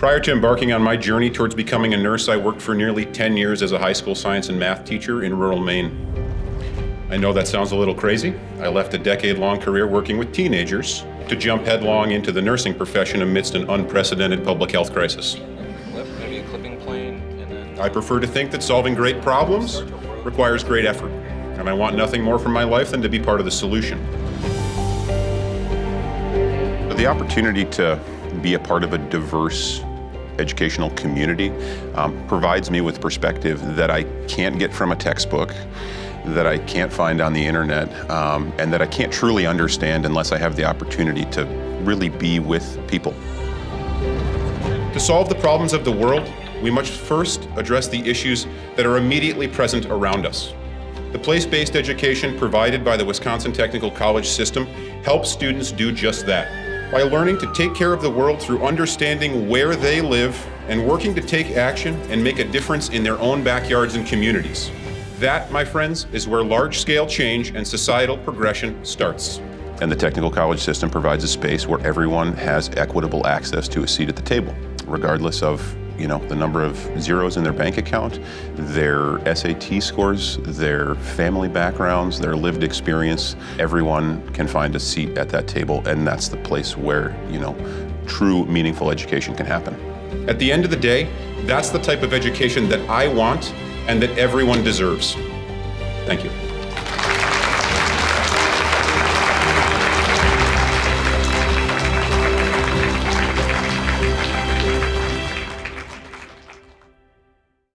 Prior to embarking on my journey towards becoming a nurse, I worked for nearly 10 years as a high school science and math teacher in rural Maine. I know that sounds a little crazy. I left a decade-long career working with teenagers to jump headlong into the nursing profession amidst an unprecedented public health crisis. Maybe a clipping plane, and then... I prefer to think that solving great problems requires great effort, and I want nothing more from my life than to be part of the solution. The opportunity to be a part of a diverse educational community um, provides me with perspective that I can't get from a textbook, that I can't find on the internet, um, and that I can't truly understand unless I have the opportunity to really be with people. To solve the problems of the world, we must first address the issues that are immediately present around us. The place-based education provided by the Wisconsin Technical College system helps students do just that by learning to take care of the world through understanding where they live and working to take action and make a difference in their own backyards and communities. That, my friends, is where large-scale change and societal progression starts. And the technical college system provides a space where everyone has equitable access to a seat at the table, regardless of you know, the number of zeros in their bank account, their SAT scores, their family backgrounds, their lived experience. Everyone can find a seat at that table, and that's the place where, you know, true meaningful education can happen. At the end of the day, that's the type of education that I want and that everyone deserves. Thank you.